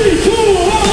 3, 2, 1